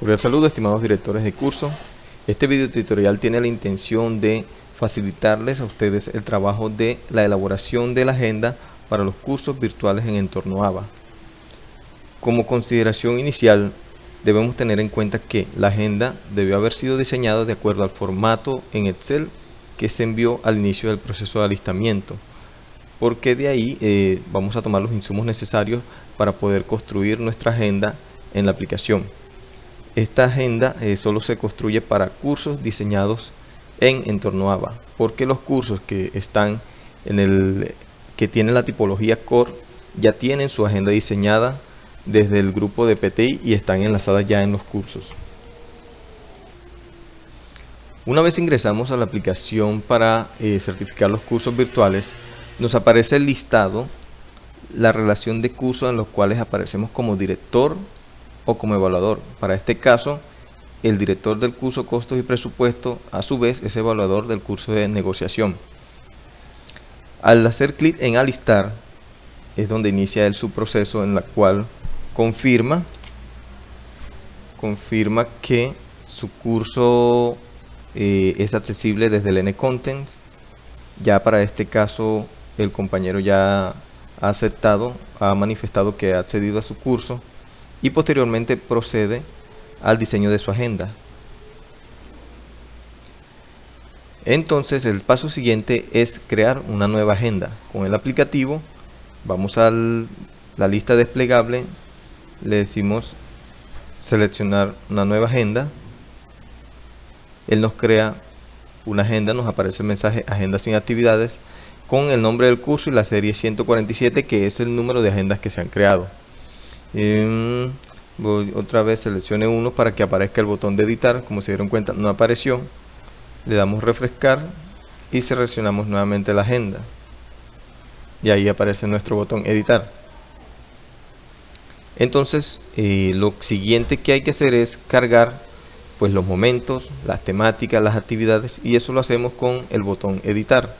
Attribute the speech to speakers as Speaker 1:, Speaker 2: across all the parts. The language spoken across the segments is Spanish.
Speaker 1: Cordial saludo estimados directores de curso. Este video tutorial tiene la intención de facilitarles a ustedes el trabajo de la elaboración de la agenda para los cursos virtuales en entorno ABA. Como consideración inicial, debemos tener en cuenta que la agenda debió haber sido diseñada de acuerdo al formato en Excel que se envió al inicio del proceso de alistamiento, porque de ahí eh, vamos a tomar los insumos necesarios para poder construir nuestra agenda en la aplicación. Esta agenda eh, solo se construye para cursos diseñados en entorno ABA, porque los cursos que están en el que tienen la tipología core ya tienen su agenda diseñada desde el grupo de PTI y están enlazadas ya en los cursos. Una vez ingresamos a la aplicación para eh, certificar los cursos virtuales, nos aparece el listado, la relación de cursos en los cuales aparecemos como director o como evaluador. Para este caso, el director del curso costos y presupuesto a su vez es evaluador del curso de negociación. Al hacer clic en alistar es donde inicia el su proceso en la cual confirma confirma que su curso eh, es accesible desde el N-Contents. Ya para este caso el compañero ya ha aceptado, ha manifestado que ha accedido a su curso y posteriormente procede al diseño de su agenda. Entonces el paso siguiente es crear una nueva agenda. Con el aplicativo vamos a la lista desplegable, le decimos seleccionar una nueva agenda. Él nos crea una agenda, nos aparece el mensaje agenda sin actividades con el nombre del curso y la serie 147 que es el número de agendas que se han creado voy otra vez seleccione uno para que aparezca el botón de editar. Como se dieron cuenta no apareció. Le damos refrescar y seleccionamos nuevamente la agenda. Y ahí aparece nuestro botón editar. Entonces eh, lo siguiente que hay que hacer es cargar pues los momentos, las temáticas, las actividades y eso lo hacemos con el botón editar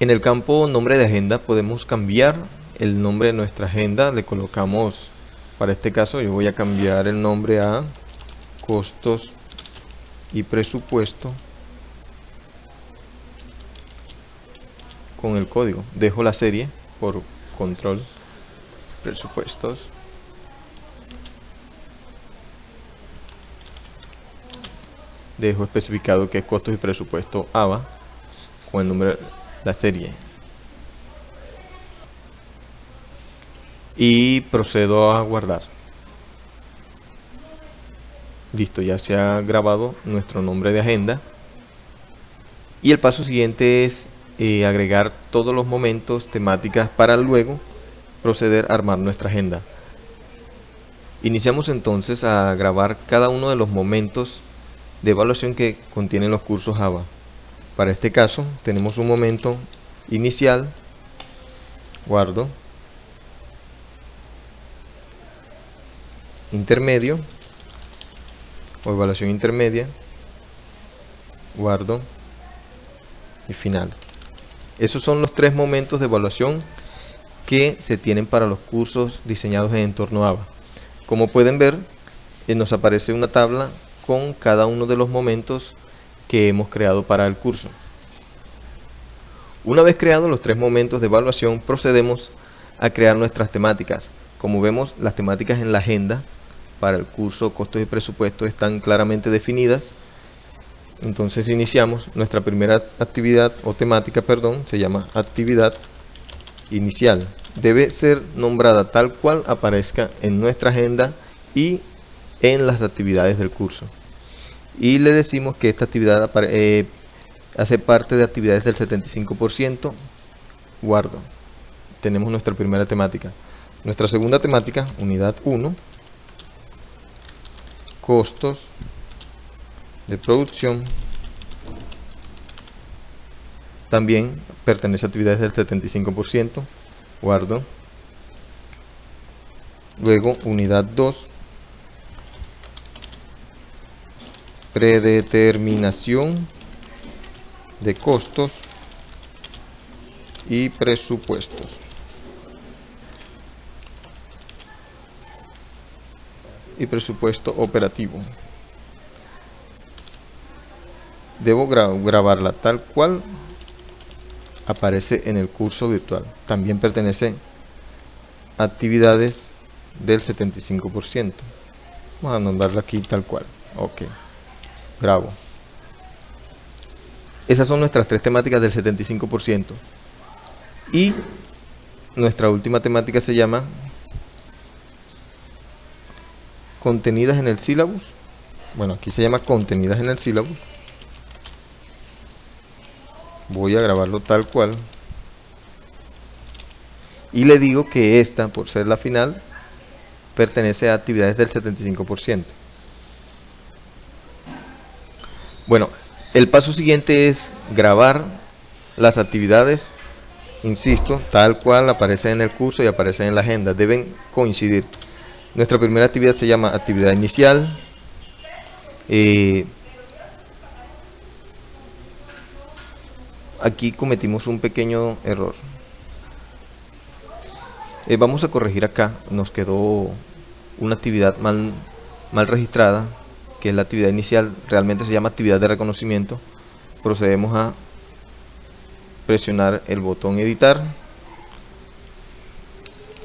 Speaker 1: En el campo nombre de agenda podemos cambiar el nombre de nuestra agenda. Le colocamos, para este caso yo voy a cambiar el nombre a costos y presupuesto con el código. Dejo la serie por control presupuestos. Dejo especificado que costos y presupuesto ABA con el nombre la serie. Y procedo a guardar. Listo ya se ha grabado nuestro nombre de agenda. Y el paso siguiente es eh, agregar todos los momentos temáticas para luego proceder a armar nuestra agenda. Iniciamos entonces a grabar cada uno de los momentos de evaluación que contienen los cursos Java para este caso tenemos un momento inicial, guardo, intermedio. O evaluación intermedia, guardo. Y final. Esos son los tres momentos de evaluación que se tienen para los cursos diseñados en entorno ABA. Como pueden ver, eh, nos aparece una tabla con cada uno de los momentos que hemos creado para el curso. Una vez creados los tres momentos de evaluación, procedemos a crear nuestras temáticas. Como vemos, las temáticas en la agenda para el curso costos y presupuestos están claramente definidas. Entonces iniciamos nuestra primera actividad o temática, perdón, se llama actividad inicial. Debe ser nombrada tal cual aparezca en nuestra agenda y en las actividades del curso y le decimos que esta actividad eh, hace parte de actividades del 75%, guardo. Tenemos nuestra primera temática. Nuestra segunda temática, unidad 1, costos de producción, también pertenece a actividades del 75%, guardo. Luego, unidad 2, predeterminación de costos y presupuestos. Y presupuesto operativo. Debo grabarla tal cual aparece en el curso virtual. También pertenece a actividades del 75%. Vamos a nombrarla aquí tal cual. Ok. Grabo. Esas son nuestras tres temáticas del 75%. Y nuestra última temática se llama contenidas en el sílabus. Bueno, aquí se llama contenidas en el sílabus. Voy a grabarlo tal cual. Y le digo que esta, por ser la final, pertenece a actividades del 75%. Bueno, el paso siguiente es grabar las actividades, insisto, tal cual aparece en el curso y aparece en la agenda. Deben coincidir. Nuestra primera actividad se llama actividad inicial. Eh, aquí cometimos un pequeño error. Eh, vamos a corregir acá. Nos quedó una actividad mal, mal registrada que es la actividad inicial, realmente se llama actividad de reconocimiento. Procedemos a presionar el botón editar.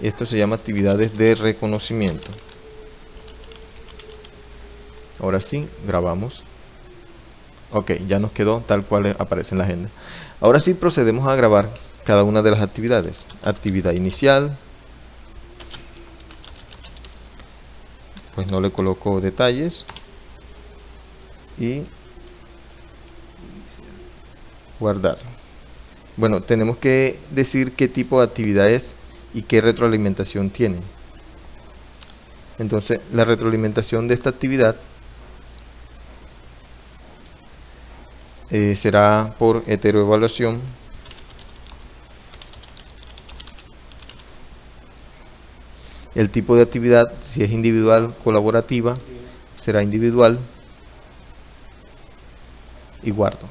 Speaker 1: Esto se llama actividades de reconocimiento. Ahora sí, grabamos. Ok, ya nos quedó tal cual aparece en la agenda. Ahora sí procedemos a grabar cada una de las actividades. Actividad inicial. Pues no le coloco detalles y guardar. Bueno tenemos que decir qué tipo de actividad es y qué retroalimentación tiene entonces la retroalimentación de esta actividad eh, será por heteroevaluación. El tipo de actividad si es individual colaborativa será individual y guardo.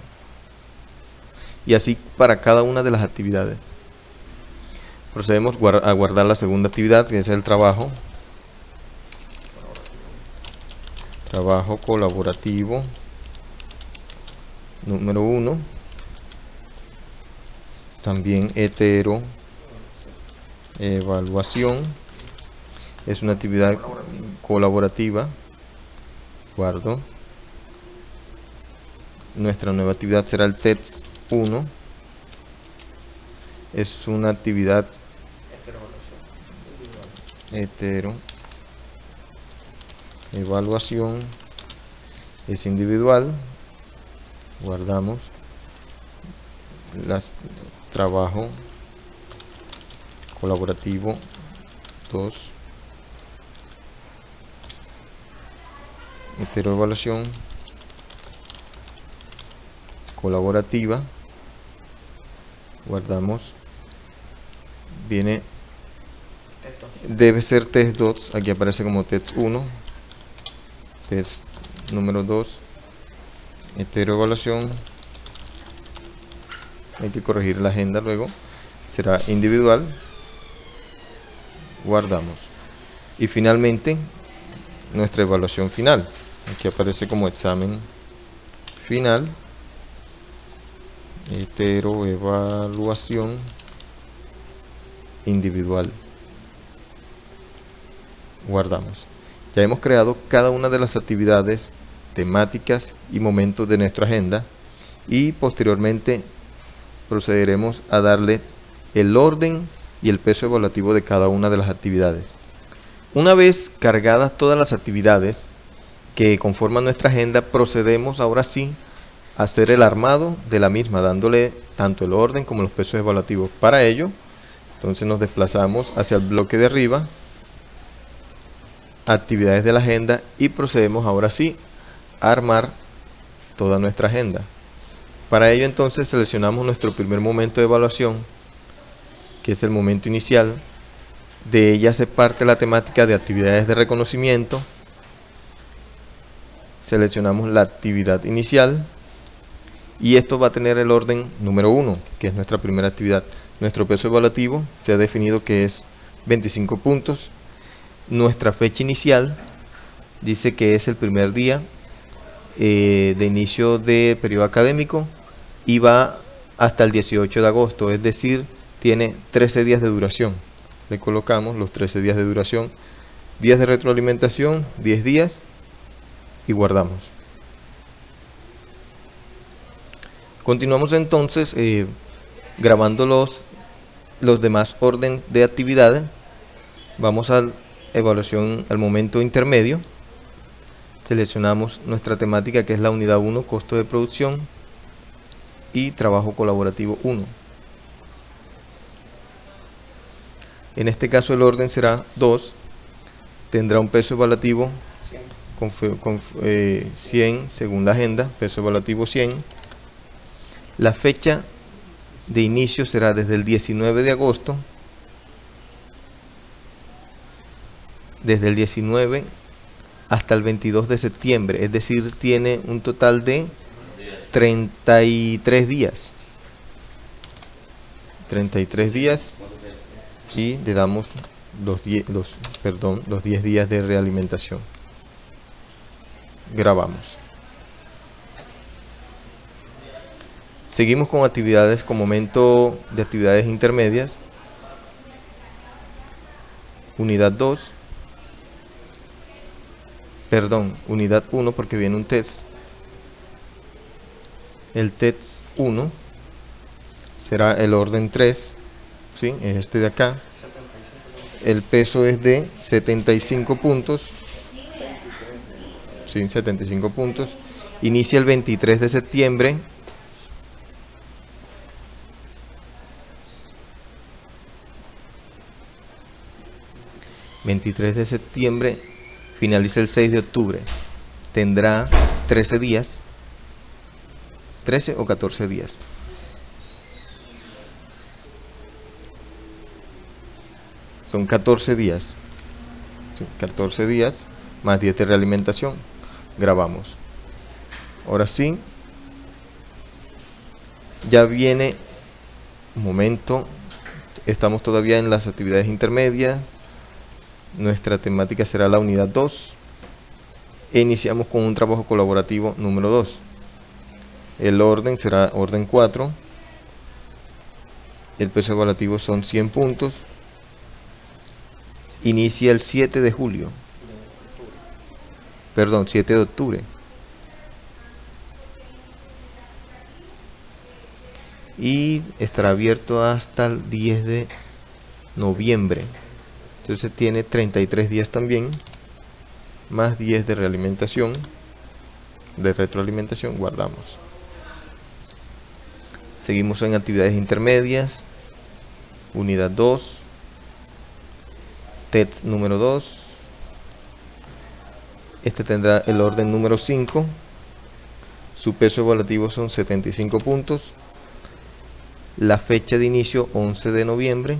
Speaker 1: Y así para cada una de las actividades. Procedemos a guardar la segunda actividad, que es el trabajo. Trabajo colaborativo. Número 1. También hetero. Evaluación. Es una actividad colaborativa. Guardo nuestra nueva actividad será el TETS 1 es una actividad hetero evaluación es individual guardamos las trabajo colaborativo 2 evaluación colaborativa guardamos viene debe ser test 2 aquí aparece como test 1 test número 2 evaluación hay que corregir la agenda luego será individual guardamos. Y finalmente nuestra evaluación final aquí aparece como examen final evaluación individual. Guardamos. Ya hemos creado cada una de las actividades temáticas y momentos de nuestra agenda y posteriormente procederemos a darle el orden y el peso evaluativo de cada una de las actividades. Una vez cargadas todas las actividades que conforman nuestra agenda procedemos ahora sí hacer el armado de la misma, dándole tanto el orden como los pesos evaluativos. Para ello, entonces nos desplazamos hacia el bloque de arriba, actividades de la agenda y procedemos ahora sí a armar toda nuestra agenda. Para ello entonces seleccionamos nuestro primer momento de evaluación, que es el momento inicial. De ella se parte la temática de actividades de reconocimiento. Seleccionamos la actividad inicial y esto va a tener el orden número 1, que es nuestra primera actividad. Nuestro peso evaluativo se ha definido que es 25 puntos. Nuestra fecha inicial dice que es el primer día eh, de inicio de periodo académico y va hasta el 18 de agosto, es decir, tiene 13 días de duración. Le colocamos los 13 días de duración, días de retroalimentación, 10 días y guardamos. Continuamos entonces eh, grabando los, los demás orden de actividades. Vamos a evaluación al momento intermedio. Seleccionamos nuestra temática que es la unidad 1, costo de producción y trabajo colaborativo 1. En este caso el orden será 2. Tendrá un peso evaluativo 100, con, 100 eh, según la agenda, peso evaluativo 100 la fecha de inicio será desde el 19 de agosto, desde el 19 hasta el 22 de septiembre, es decir, tiene un total de 33 días. 33 días y le damos los 10, los, perdón, los 10 días de realimentación. Grabamos. Seguimos con actividades con momento de actividades intermedias. Unidad 2. Perdón, unidad 1 porque viene un test. El test 1 será el orden 3. ¿sí? Es este de acá. El peso es de 75 puntos. Sí, 75 puntos. Inicia el 23 de septiembre 23 de septiembre, finaliza el 6 de octubre. Tendrá 13 días, 13 o 14 días. Son 14 días. 14 días más 10 de realimentación. Grabamos. Ahora sí. Ya viene un momento. Estamos todavía en las actividades intermedias nuestra temática será la unidad 2 e iniciamos con un trabajo colaborativo número 2 el orden será orden 4 el peso evaluativo son 100 puntos. Inicia el 7 de julio. Perdón 7 de octubre. Y estará abierto hasta el 10 de noviembre entonces tiene 33 días también más 10 de realimentación de retroalimentación guardamos. Seguimos en actividades intermedias unidad 2 TETS número 2 este tendrá el orden número 5 su peso evaluativo son 75 puntos. La fecha de inicio 11 de noviembre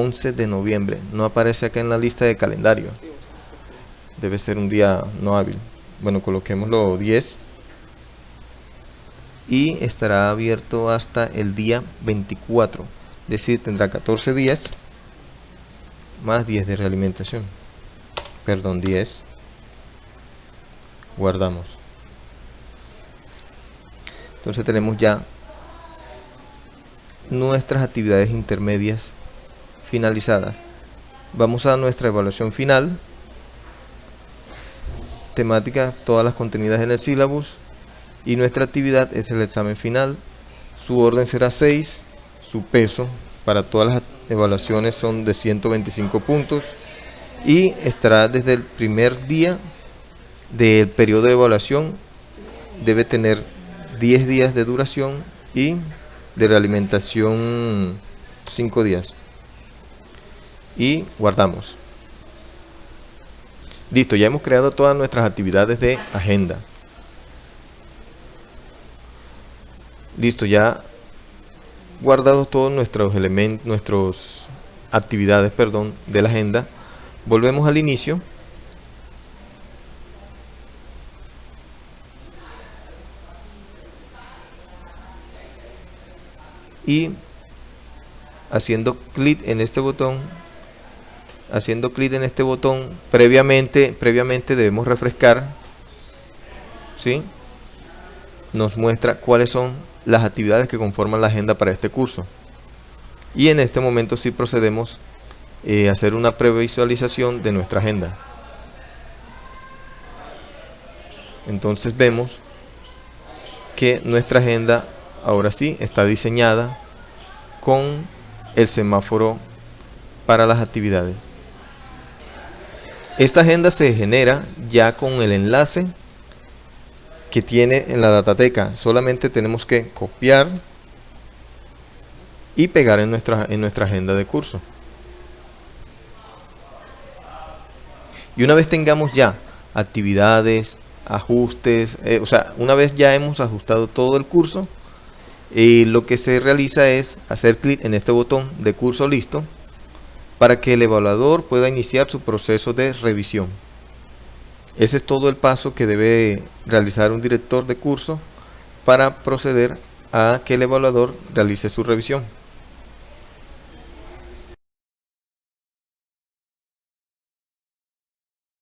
Speaker 1: 11 de noviembre. No aparece acá en la lista de calendario. Debe ser un día no hábil. Bueno, coloquémoslo 10. Y estará abierto hasta el día 24. Es decir, tendrá 14 días más 10 de realimentación. Perdón, 10. Guardamos. Entonces tenemos ya nuestras actividades intermedias finalizadas. Vamos a nuestra evaluación final. Temática, todas las contenidas en el sílabus. Y nuestra actividad es el examen final. Su orden será 6. Su peso para todas las evaluaciones son de 125 puntos. Y estará desde el primer día del periodo de evaluación. Debe tener 10 días de duración y de realimentación 5 días y guardamos. Listo, ya hemos creado todas nuestras actividades de agenda. Listo, ya guardados todos nuestros elementos, nuestras actividades, perdón, de la agenda. Volvemos al inicio. Y haciendo clic en este botón haciendo clic en este botón previamente previamente debemos refrescar ¿sí? nos muestra cuáles son las actividades que conforman la agenda para este curso. Y en este momento sí procedemos eh, a hacer una previsualización de nuestra agenda. Entonces vemos que nuestra agenda ahora sí está diseñada con el semáforo para las actividades esta agenda se genera ya con el enlace que tiene en la datateca. Solamente tenemos que copiar y pegar en nuestra, en nuestra agenda de curso. Y una vez tengamos ya actividades, ajustes, eh, o sea, una vez ya hemos ajustado todo el curso, eh, lo que se realiza es hacer clic en este botón de curso listo para que el evaluador pueda iniciar su proceso de revisión. Ese es todo el paso que debe realizar un director de curso para proceder a que el evaluador realice su revisión.